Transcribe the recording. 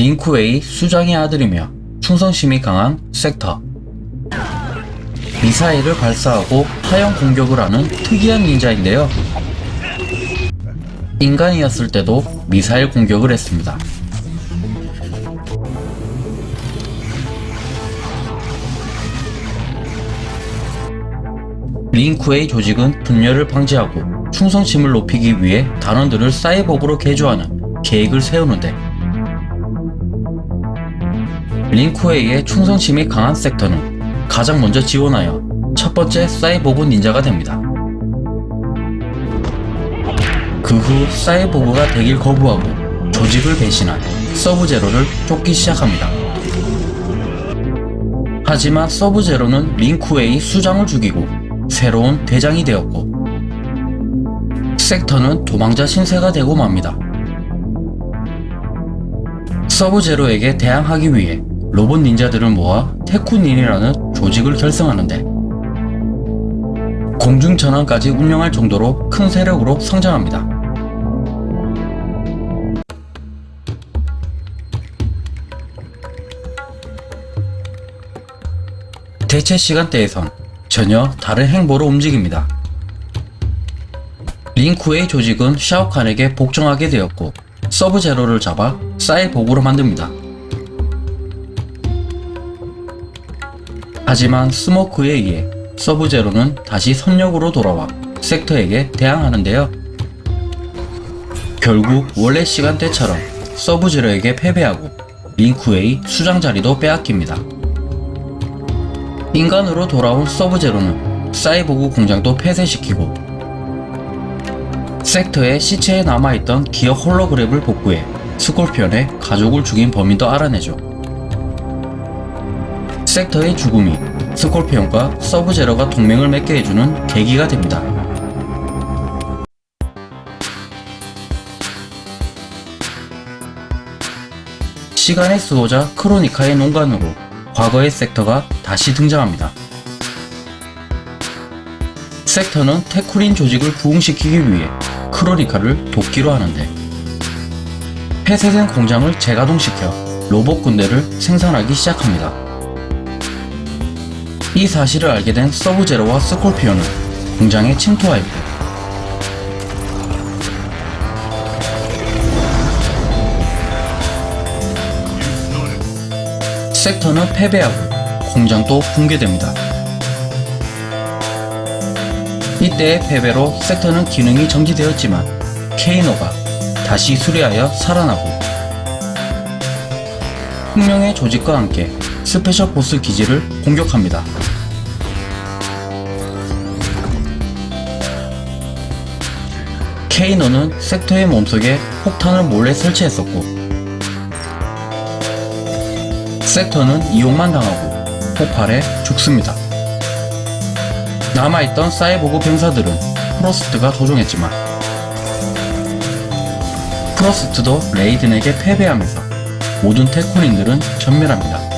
링쿠웨이 수장의 아들이며 충성심이 강한 섹터. 미사일을 발사하고 하형 공격을 하는 특이한 닌자인데요. 인간이었을 때도 미사일 공격을 했습니다. 링쿠웨이 조직은 분열을 방지하고 충성심을 높이기 위해 단원들을 사이보그로 개조하는 계획을 세우는데 링쿠웨이의 충성심이 강한 섹터는 가장 먼저 지원하여 첫 번째 사이보그 닌자가 됩니다. 그 후 사이보그가 되길 거부하고 조직을 배신한 서브제로를 쫓기 시작합니다. 하지만 서브제로는 링쿠웨이 수장을 죽이고 새로운 대장이 되었고 섹터는 도망자 신세가 되고 맙니다. 서브제로에게 대항하기 위해 로봇 닌자들을 모아 테쿠닌이라는 조직을 결성하는데 공중전환까지 운영할 정도로 큰 세력으로 성장합니다. 대체 시간대에선 전혀 다른 행보로 움직입니다. 링쿠의 조직은 샤오칸에게 복종하게 되었고 서브제로를 잡아 사이보그로 만듭니다. 하지만 스모크에 의해 서브제로는 다시 선역으로 돌아와 섹터에게 대항하는데요. 결국 원래 시간대처럼 서브제로에게 패배하고 링쿠의 수장 자리도 빼앗깁니다. 인간으로 돌아온 서브제로는 사이보그 공장도 폐쇄시키고 섹터의 시체에 남아있던 기억 홀로그램을 복구해 스콜피언의 가족을 죽인 범인도 알아내죠. 섹터의 죽음이 스콜피언과 서브제로가 동맹을 맺게 해주는 계기가 됩니다. 시간의 수호자 크로니카의 농간으로 과거의 섹터가 다시 등장합니다. 섹터는 테쿠린 조직을 부흥시키기 위해 크로니카를 돕기로 하는데 폐쇄된 공장을 재가동시켜 로봇 군대를 생산하기 시작합니다. 이 사실을 알게 된 서브제로와 스콜피오는 공장에 침투하였고 섹터는 패배하고 공장도 붕괴됩니다. 이때의 패배로 섹터는 기능이 정지되었지만 케이노가 다시 수리하여 살아나고 혁명의 조직과 함께 스페셜 포스 기지를 공격합니다. 케이노는 섹터의 몸속에 폭탄을 몰래 설치했었고 섹터는 이용만 당하고 폭발해 죽습니다. 남아있던 사이보그 병사들은 프로스트가 조종했지만 프로스트도 레이든에게 패배하면서 모든 테코닌들은 전멸합니다.